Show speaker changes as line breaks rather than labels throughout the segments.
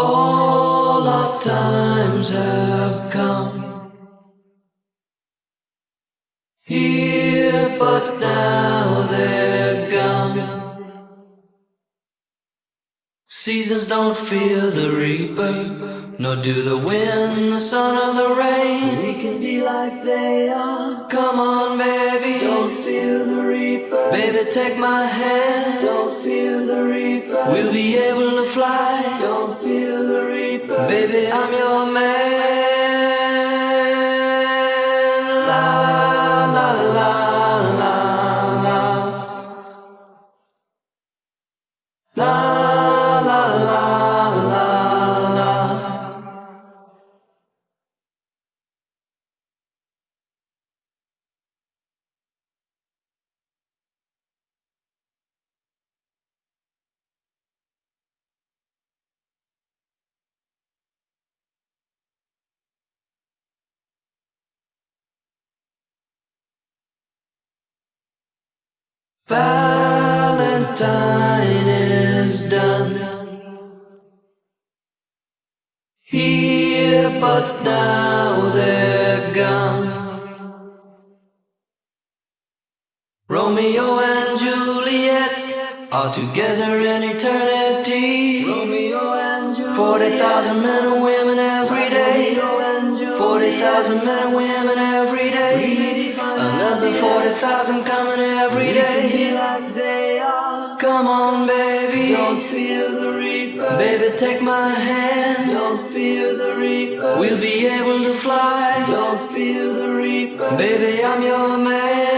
All our times have come here, but now they're gone. Seasons don't fear the reaper, nor do the wind, the sun, or the rain.
We can be like they are.
Come on, baby,
Don't fear the reaper.
baby, take my hand.
Don't fear the reaper.
We'll be able to fly. I'm your man. Valentine is done. Here, but now they're gone. Romeo and Juliet are together in eternity.
Romeo and Juliet.
Forty thousand men and women every day.
Romeo and Juliet.
Forty thousand men and women 40,000 coming every day.
like they are.
Come on baby.
Don't feel the reaper.
Baby take my hand.
Don't feel the reaper.
We'll be able to fly.
Don't feel the reaper.
Baby I'm your man.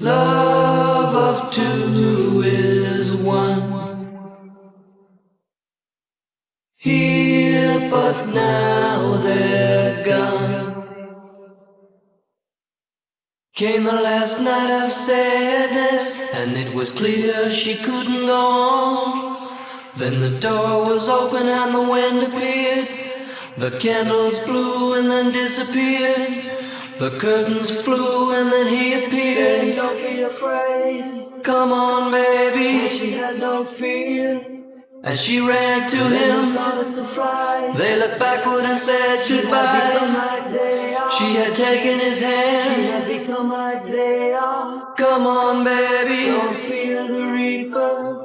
Love of two is one. Here, but now they're gone. Came the last night of sadness, and it was clear she couldn't go on. Then the door was open and the wind appeared. The candles blew and then disappeared. The curtains flew and then he
Say,
appeared.
don't be afraid.
Come on, baby.
She had no fear.
And she ran to him.
started to fly.
They looked backward and said
She
goodbye.
are.
She had taken his
She
hand.
had become like they are.
Come on, baby.
Don't fear the reaper.